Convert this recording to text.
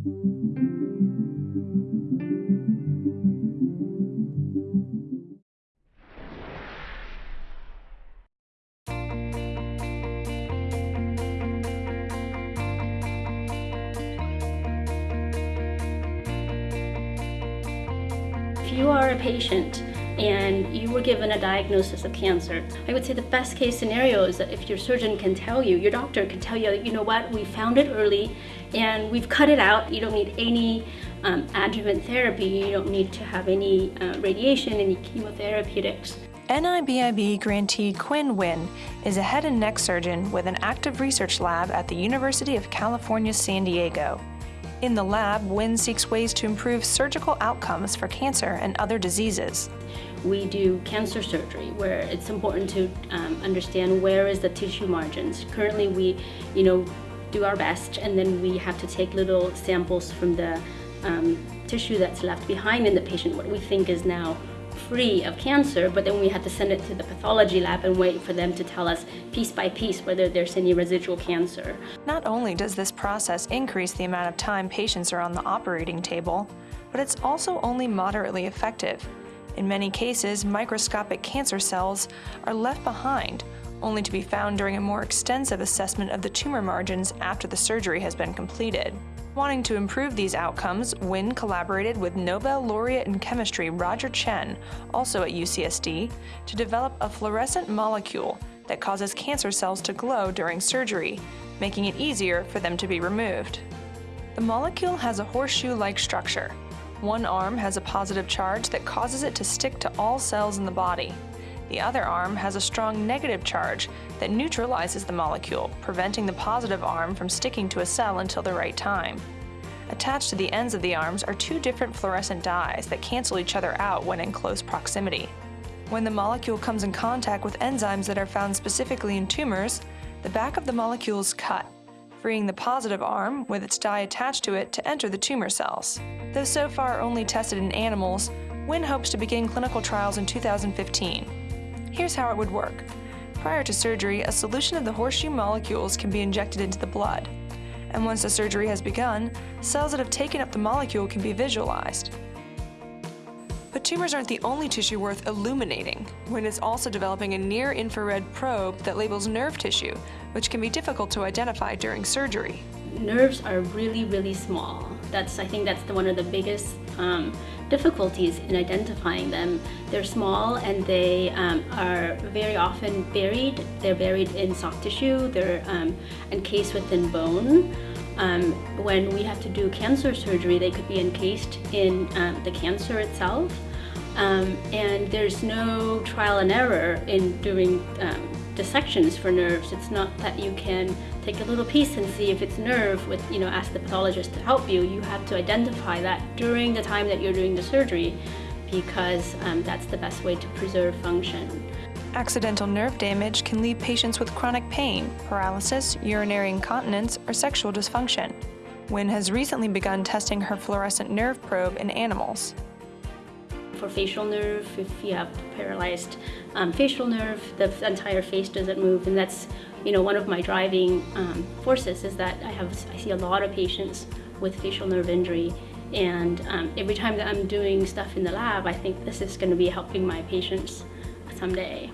If you are a patient and you were given a diagnosis of cancer, I would say the best case scenario is that if your surgeon can tell you, your doctor can tell you, you know what, we found it early and we've cut it out. You don't need any um, adjuvant therapy. You don't need to have any uh, radiation, any chemotherapeutics. NIBIB grantee Quyen Nguyen is a head and neck surgeon with an active research lab at the University of California, San Diego. In the lab, Nguyen seeks ways to improve surgical outcomes for cancer and other diseases. We do cancer surgery where it's important to um, understand where is the tissue margins. Currently we, you know, do our best and then we have to take little samples from the um, tissue that's left behind in the patient, what we think is now free of cancer, but then we had to send it to the pathology lab and wait for them to tell us piece by piece whether there's any residual cancer. Not only does this process increase the amount of time patients are on the operating table, but it's also only moderately effective. In many cases, microscopic cancer cells are left behind, only to be found during a more extensive assessment of the tumor margins after the surgery has been completed. Wanting to improve these outcomes, Nguyen collaborated with Nobel laureate in chemistry Roger Tsien, also at UCSD, to develop a fluorescent molecule that causes cancer cells to glow during surgery, making it easier for them to be removed. The molecule has a horseshoe-like structure. One arm has a positive charge that causes it to stick to all cells in the body. The other arm has a strong negative charge that neutralizes the molecule, preventing the positive arm from sticking to a cell until the right time. Attached to the ends of the arms are two different fluorescent dyes that cancel each other out when in close proximity. When the molecule comes in contact with enzymes that are found specifically in tumors, the back of the molecule is cut, freeing the positive arm, with its dye attached to it, to enter the tumor cells. Though so far only tested in animals, Nguyen hopes to begin clinical trials in 2015. Here's how it would work. Prior to surgery, a solution of the horseshoe molecules can be injected into the blood. And once the surgery has begun, cells that have taken up the molecule can be visualized. But tumors aren't the only tissue worth illuminating. Nguyen is also developing a near-infrared probe that labels nerve tissue, which can be difficult to identify during surgery. Nerves are really, really small. That's, I think that's the, one of the biggest um, difficulties in identifying them. They're small and they um, are very often buried. They're buried in soft tissue. They're um, encased within bone. Um, when we have to do cancer surgery, they could be encased in um, the cancer itself. Um, and there's no trial and error in doing dissections for nerves. It's not that you can take a little piece and see if it's nerve with, you know, ask the pathologist to help you. You have to identify that during the time that you're doing the surgery because um, that's the best way to preserve function. Accidental nerve damage can leave patients with chronic pain, paralysis, urinary incontinence, or sexual dysfunction. Nguyen has recently begun testing her fluorescent nerve probe in animals for facial nerve, if you have paralyzed um, facial nerve, the entire face doesn't move, and that's you know one of my driving um, forces is that I have I see a lot of patients with facial nerve injury, and um, every time that I'm doing stuff in the lab, I think this is going to be helping my patients someday.